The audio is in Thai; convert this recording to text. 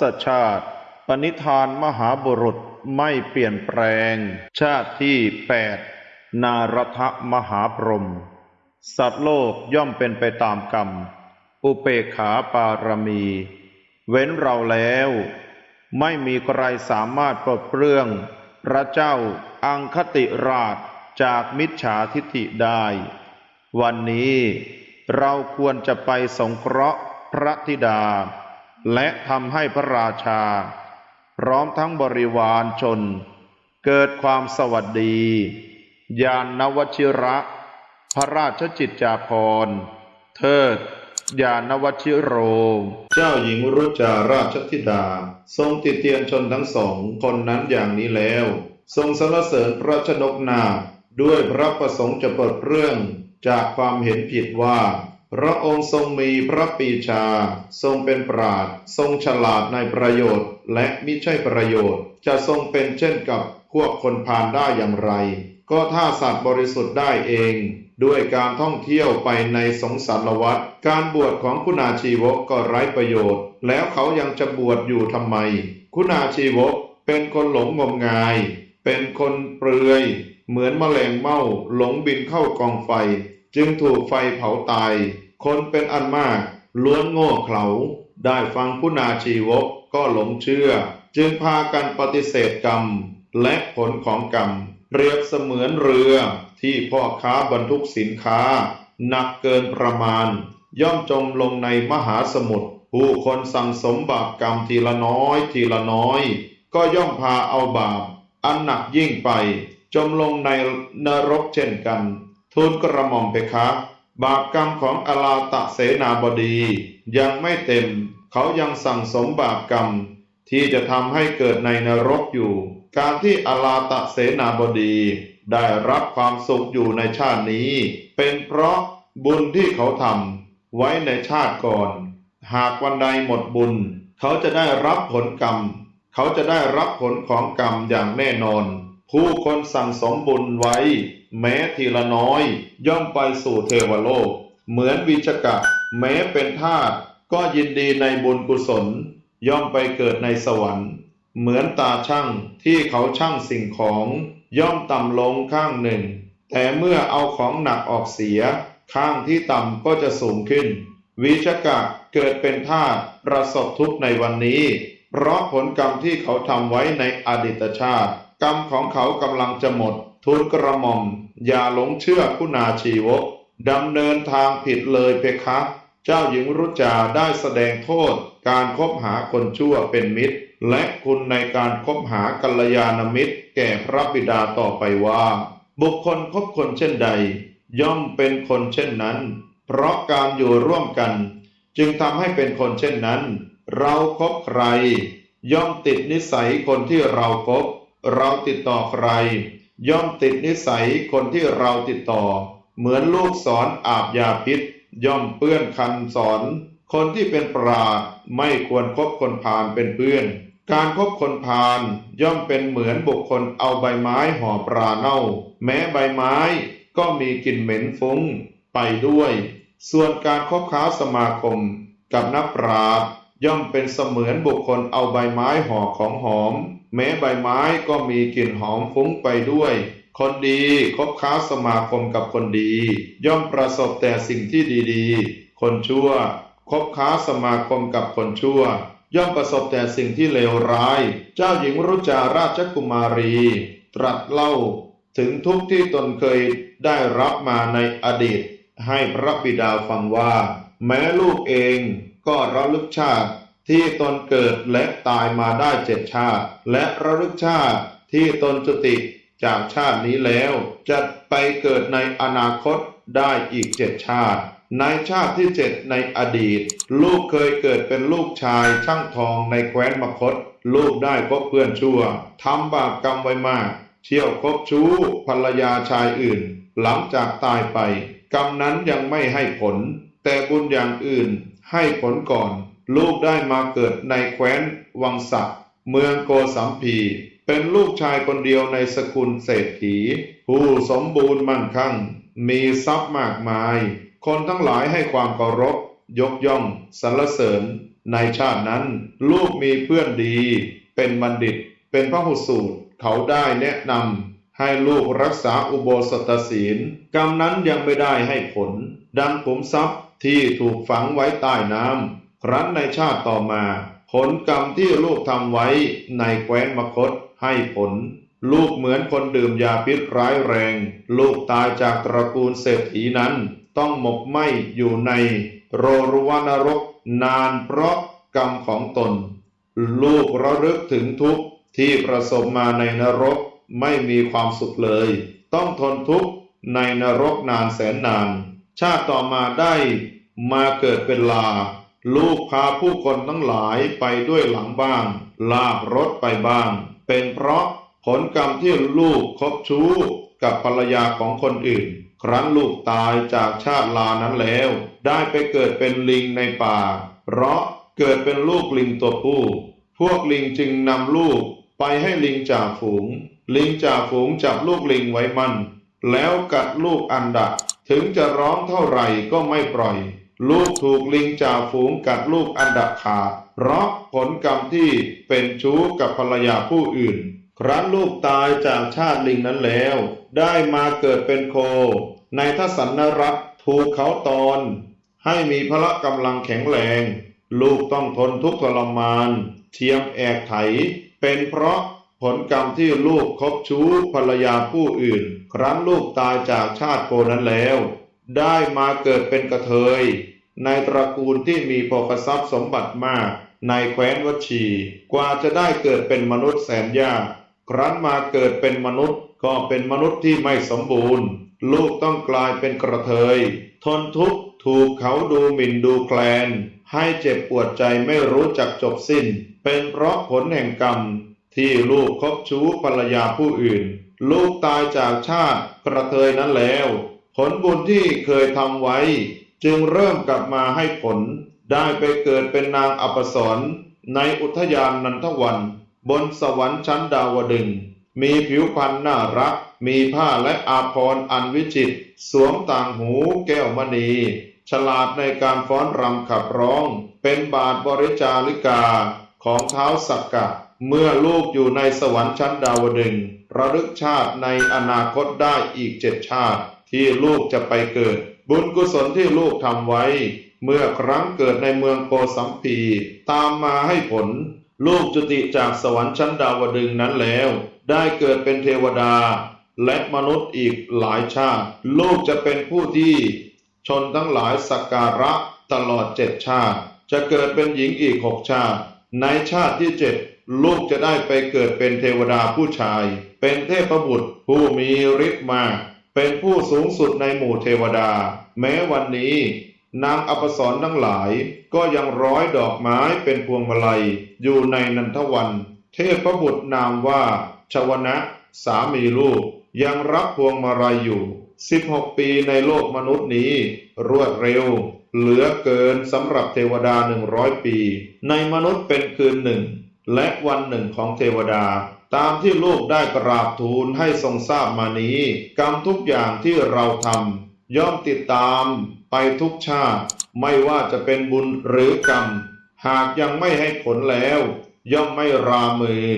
ศชาติ ปณิธานมหาบุรุษไม่เปลี่ยนแปลง ชาติที่แปดนารทมหาพรหมสัตว์โลกย่อมเป็นไปตามกรรม อุเปขาปารมี เว้นเราแล้ว ไม่มีใครสามารถปลดเปลื้อง พระเจ้าอังคติราชจากมิจฉาทิฐิได้ วันนี้เราควรจะไปสงเคราะห์พระธิดา และทำให้พระราชา พร้อมทั้งบริวารชน เกิดความสวัสดี ยานนวชิระ พระราชจิตจาภรณ์เทิดยานวชิโร เจ้าหญิงรุจาราชธิดา ทรงติเตียนชนทั้งสองคนนั้นอย่างนี้แล้ว ทรงสรรเสริญพระชนกนา ด้วยพระประสงค์จะเปิดเรื่องจากความเห็นผิดว่า พระองค์ทรงมีพระปีชา ทรงเป็นปราดทรงฉลาดในประโยชน์ และมิใช่ประโยชน์ จะทรงเป็นเช่นกับพวกคนพาลได้อย่างไร ก็ถ้าสัตว์บริสุทธิ์ได้เอง ด้วยการท่องเที่ยวไปในสงสารวัฏการบวชของคุณาชีวกก็ไร้ประโยชน์ แล้วเขายังจะบวชอยู่ทำไม คุณาชีวกเป็นคนหลงงมงาย เป็นคนเปลือย เหมือนแมลงเม่าหลงบินเข้ากองไฟ จึงถูกไฟเผาตาย คนเป็นอันมาก ล้วนโง่เขลา ได้ฟังคุณาชีวกก็หลงเชื่อ จึงพากันปฏิเสธกรรม และผลของกรรม เปรียบเสมือนเรือที่พ่อค้าบรรทุกสินค้า หนักเกินประมาณ ย่อมจมลงในมหาสมุทรผู้คนสั่งสมบาปกรรมทีละน้อยทีละน้อย ก็ย่อมพาเอาบาป อันหนักยิ่งไป จมลงในนรกเช่นกัน ทูลกระหม่อมเพคะ บาปกรรมของอลาตะเสนาบดี ยังไม่เต็ม เขายังสั่งสมบาปกรรม ที่จะทำให้เกิดในนรกอยู่ การที่อลาตะเสนาบดี ได้รับความสุขอยู่ในชาตินี้ เป็นเพราะบุญที่เขาทำไว้ในชาติก่อน หากวันใดหมดบุญ เขาจะได้รับผลกรรม เขาจะได้รับผลของกรรมอย่างแน่นอน ผู้คนสั่งสมบุญไว้ แม้ทีละน้อย ย่อมไปสู่เทวโลก เหมือนวิชกะ แม้เป็นทาสก็ยินดีในบุญกุศล ย่อมไปเกิดในสวรรค์ เหมือนตาช่างที่เขาช่างสิ่งของ ย่อมต่ำลงข้างหนึ่ง แต่เมื่อเอาของหนักออกเสีย ข้างที่ต่ำก็จะสูงขึ้น วิชกะเกิดเป็นทาสประสบทุกข์ในวันนี้ เพราะผลกรรมที่เขาทำไว้ในอดีตชาติ กรรมของเขากำลังจะหมด ทูลกระหม่อม อย่าหลงเชื่อคุณาชีวกดำเนินทางผิดเลยเพคะ เจ้าหญิงรุจาได้แสดงโทษ การคบหาคนชั่วเป็นมิตร และคุณในการคบหากัลยาณมิตร แก่พระบิดาต่อไปว่า บุคคลคบคนเช่นใด ย่อมเป็นคนเช่นนั้น เพราะการอยู่ร่วมกัน จึงทำให้เป็นคนเช่นนั้น เราครบใคร ย่อมติดนิสัยคนที่เราครบเราติดต่อใคร ย่อมติดนิสัยคนที่เราติดต่อ เหมือนลูกศรออาบยาพิษ ย่อมเปื้อนคันสอน คนที่เป็นปราดไม่ควรคบคนพาลเป็นเพื่อน การคบคนพาลย่อมเป็นเหมือนบุคคลเอาใบไม้ห่อปลาเน่า แม้ใบไม้ก็มีกลิ่นเหม็นฟุ้งไปด้วย ส่วนการคบค้าสมาคม กับนักปราชญ์ย่อมเป็นเสมือนบุคคลเอาใบไม้ห่อของหอม แม้ใบไม้ก็มีกลิ่นหอมฟุ้งไปด้วย คนดีคบค้าสมาคมกับคนดี ย่อมประสบแต่สิ่งที่ดีๆ คนชั่วคบค้าสมาคมกับคนชั่ว ย่อมประสบแต่สิ่งที่เลวร้าย เจ้าหญิงรุจาราชกุมารี ตรัสเล่าถึงทุกที่ตนเคยได้รับมาในอดีต ให้พระบิดาฟังว่า แม้ลูกเองก็ระลึกชาติ ที่ตนเกิดและตายมาได้เจ็ดชาติ และระลึกชาติที่ตนจุติจากชาตินี้แล้วจะไปเกิดในอนาคตได้อีกเจ็ดชาติ ในชาติที่เจ็ดในอดีต ลูกเคยเกิดเป็นลูกชายช่างทองในแคว้นมคต ลูกได้พบเพื่อนชั่วทำบาปกรรมไว้มาก เที่ยวคบชู้ภรรยาชายอื่น หลังจากตายไป กรรมนั้นยังไม่ให้ผล แต่บุญอย่างอื่นให้ผลก่อน ลูกได้มาเกิดในแคว้นวังสักเมืองโกสัมพี เป็นลูกชายคนเดียวในสกุลเศรษฐี ผู้สมบูรณ์มั่งคั่ง มีทรัพย์มากมาย คนทั้งหลายให้ความเคารพ ยกย่องสรรเสริญ ในชาตินั้น ลูกมีเพื่อนดี เป็นบัณฑิต เป็นพระหุสูตร เขาได้แนะนำให้ลูกรักษาอุโบสถศีล กรรมนั้นยังไม่ได้ให้ผล ดังขุมทรัพย์ที่ถูกฝังไว้ใต้น้ำ ครั้นในชาติต่อมา ผลกรรมที่ลูกทำไว้ในแคว้นมคตให้ผล ลูกเหมือนคนดื่มยาพิษร้ายแรง ลูกตายจากตระกูลเศรษฐีนั้น ต้องหมกไหมอยู่ในโรรุวนรกนานเพราะกรรมของตน ลูกระลึกถึงทุกข์ที่ประสบมาในนรกไม่มีความสุขเลย ต้องทนทุกข์ในนรกนานแสนนาน ชาติต่อมาได้มาเกิดเป็นลา ลูกพาผู้คนทั้งหลายไปด้วยหลังบ้าง ลากรถไปบ้าง เป็นเพราะผลกรรมที่ลูกคบชู้กับภรรยาของคนอื่น ครั้นลูกตายจากชาติลานั้นแล้ว ได้ไปเกิดเป็นลิงในป่า เพราะเกิดเป็นลูกลิงตัวผู้ พวกลิงจึงนำลูกไปให้ลิงจ่าฝูง ลิงจ่าฝูงจับลูกลิงไว้มัน แล้วกัดลูกอันดะ ถึงจะร้องเท่าไหร่ก็ไม่ปล่อย ลูกถูกลิงจ่าฝูงกัดลูกอันดะขาดเพราะผลกรรมที่เป็นชู้กับภรรยาผู้อื่น ครั้นลูกตายจากชาติลิงนั้นแล้ว ได้มาเกิดเป็นโค ในทศนรัฐถูกเขาตอน ให้มีพละกำลังแข็งแรง ลูกต้องทนทุกข์ทรมาน เทียมแอกไถ เป็นเพราะผลกรรมที่ลูกคบชู้ภรรยาผู้อื่น ครั้นลูกตายจากชาติโคนั้นแล้ว ได้มาเกิดเป็นกระเทย ในตระกูลที่มีโภคทรัพย์สมบัติมาก ในแคว้นวชี กว่าจะได้เกิดเป็นมนุษย์แสนยากครั้นมาเกิดเป็นมนุษย์ก็เป็นมนุษย์ที่ไม่สมบูรณ์ ลูกต้องกลายเป็นกระเทย ทนทุกข์ถูกเขาดูหมิ่นดูแคลน ให้เจ็บปวดใจไม่รู้จักจบสิ้น เป็นเพราะผลแห่งกรรม ที่ลูกคบชู้ภรรยาผู้อื่น ลูกตายจากชาติกระเทยนั้นแล้ว ผลบุญที่เคยทำไว้ จึงเริ่มกลับมาให้ผล ได้ไปเกิดเป็นนางอัปสรในอุทยานนันทวัน บนสวรรค์ชั้นดาวดึง มีผิวพรรณน่ารัก มีผ้าและอาภรณ์อันวิจิตรสวมต่างหูแก้วมณี ฉลาดในการฟ้อนรำขับร้อง เป็นบาทบริจาริกาของเท้าสักกะ เมื่อลูกอยู่ในสวรรค์ชั้นดาวดึงระลึกชาติในอนาคตได้อีกเจ็ดชาติ ที่ลูกจะไปเกิด บุญกุศลที่ลูกทำไว้ เมื่อครั้งเกิดในเมืองโกสัมพีตามมาให้ผล ลูกจุติจากสวรรค์ชั้นดาวดึงนั้นแล้ว ได้เกิดเป็นเทวดา และมนุษย์อีกหลายชาติ ลูกจะเป็นผู้ที่ ชนทั้งหลายสักการะตลอดเจ็ดชาติ จะเกิดเป็นหญิงอีกหกชาติ ในชาติที่เจ็ดลูกจะได้ไปเกิดเป็นเทวดาผู้ชาย เป็นเทพบุตรผู้มีฤทธิ์มาก เป็นผู้สูงสุดในหมู่เทวดา แม้วันนี้ นางอัปสรทั้งหลาย ก็ยังร้อยดอกไม้เป็นพวงมาลัย อยู่ในนันทวัน เทพบุตรนามว่า ชวนะ สามีลูก ยังรับพวงมาลัยอยู่ 16 ปีในโลกมนุษย์นี้ รวดเร็ว เหลือเกินสำหรับเทวดาหนึ่งร้อยปี ในมนุษย์เป็นคืนหนึ่ง และวันหนึ่งของเทวดา ตามที่ลูกได้กราบทูลให้ทรงทราบมานี้ กรรมทุกอย่างที่เราทำย่อมติดตามไปทุกชาติ ไม่ว่าจะเป็นบุญหรือกรรม หากยังไม่ให้ผลแล้ว ย่อมไม่รามือ